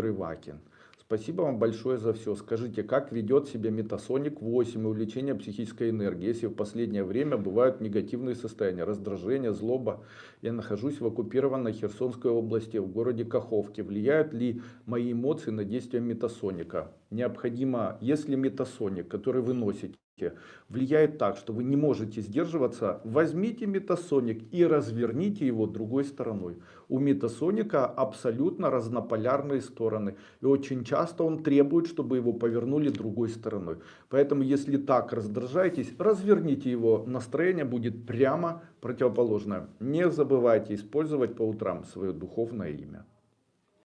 Ивакин. Спасибо вам большое за все. Скажите, как ведет себя Метасоник 8 и увлечение психической энергии, если в последнее время бывают негативные состояния, раздражение, злоба? Я нахожусь в оккупированной Херсонской области, в городе Каховке. Влияют ли мои эмоции на действия Метасоника? Необходимо, если Метасоник, который вы носите, влияет так, что вы не можете сдерживаться, возьмите метасоник и разверните его другой стороной. У метасоника абсолютно разнополярные стороны. И очень часто он требует, чтобы его повернули другой стороной. Поэтому если так раздражаетесь, разверните его. Настроение будет прямо противоположное. Не забывайте использовать по утрам свое духовное имя.